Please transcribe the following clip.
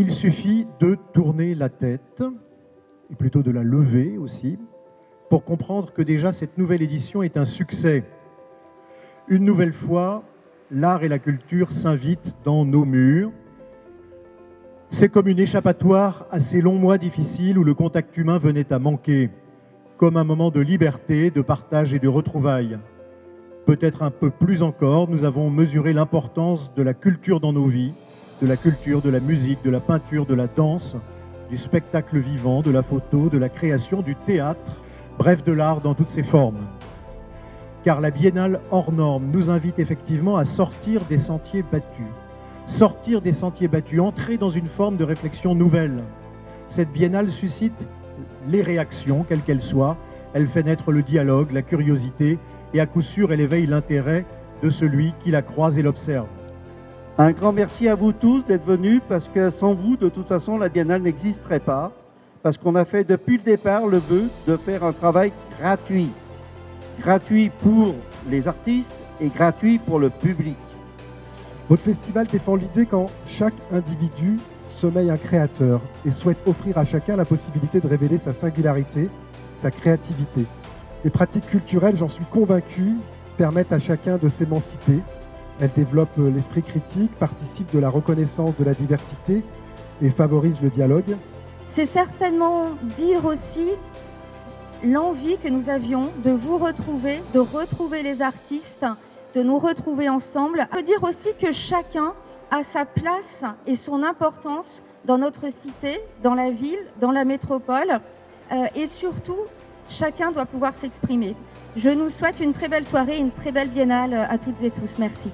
Il suffit de tourner la tête, et plutôt de la lever aussi, pour comprendre que déjà cette nouvelle édition est un succès. Une nouvelle fois, l'art et la culture s'invitent dans nos murs. C'est comme une échappatoire à ces longs mois difficiles où le contact humain venait à manquer, comme un moment de liberté, de partage et de retrouvailles. Peut-être un peu plus encore, nous avons mesuré l'importance de la culture dans nos vies, de la culture, de la musique, de la peinture, de la danse, du spectacle vivant, de la photo, de la création, du théâtre, bref de l'art dans toutes ses formes. Car la biennale hors norme nous invite effectivement à sortir des sentiers battus. Sortir des sentiers battus, entrer dans une forme de réflexion nouvelle. Cette biennale suscite les réactions, quelles qu'elles soient. Elle fait naître le dialogue, la curiosité, et à coup sûr, elle éveille l'intérêt de celui qui la croise et l'observe. Un grand merci à vous tous d'être venus parce que sans vous, de toute façon, la Biennale n'existerait pas. Parce qu'on a fait depuis le départ le vœu de faire un travail gratuit. Gratuit pour les artistes et gratuit pour le public. Votre festival défend l'idée qu'en chaque individu sommeille un créateur et souhaite offrir à chacun la possibilité de révéler sa singularité, sa créativité. Les pratiques culturelles, j'en suis convaincu, permettent à chacun de s'émanciper elle développe euh, l'esprit critique, participe de la reconnaissance de la diversité et favorise le dialogue. C'est certainement dire aussi l'envie que nous avions de vous retrouver, de retrouver les artistes, de nous retrouver ensemble. Ça dire aussi que chacun a sa place et son importance dans notre cité, dans la ville, dans la métropole. Euh, et surtout, chacun doit pouvoir s'exprimer. Je nous souhaite une très belle soirée, une très belle biennale à toutes et tous. Merci.